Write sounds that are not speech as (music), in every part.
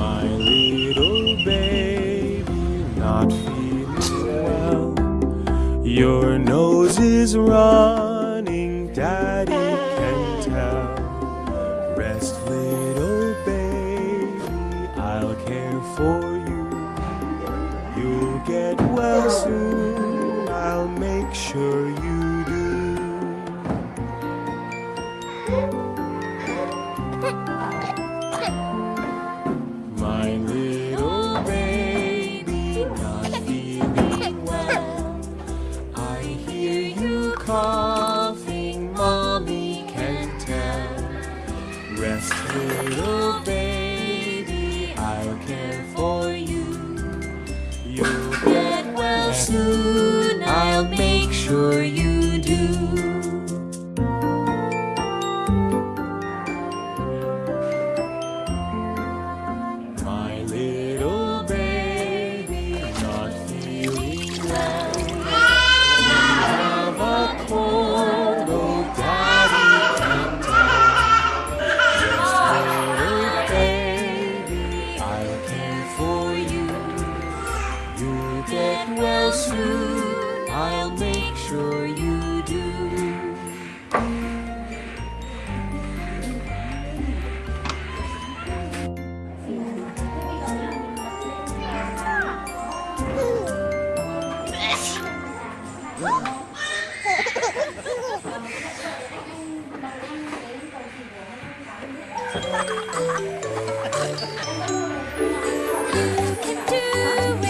my little baby not feeling well Your nose is running, daddy can tell. Rest little baby, I'll care for you. You'll get well soon, I'll make sure you do. 如果。You'll get well soon. I'll make sure you do. You can do it.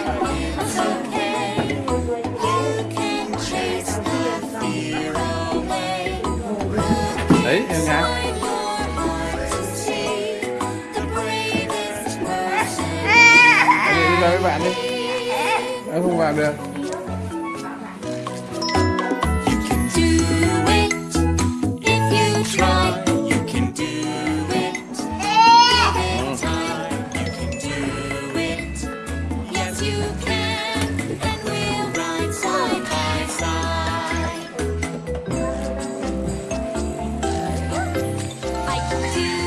đấy em nha đi ra với bạn đi. em không vào được. 天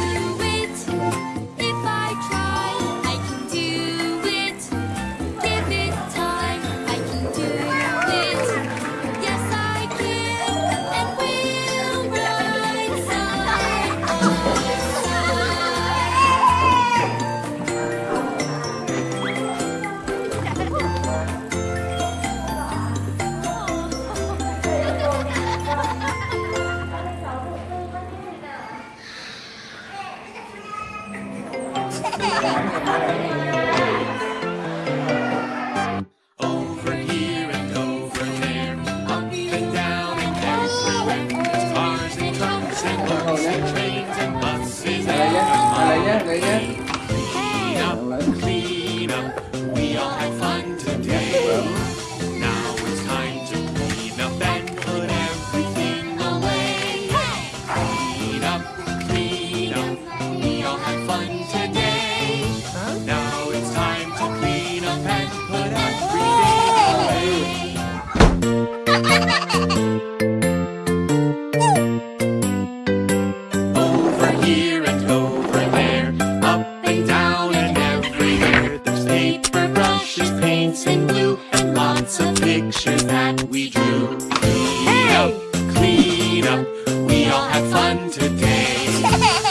Clean (laughs) (laughs)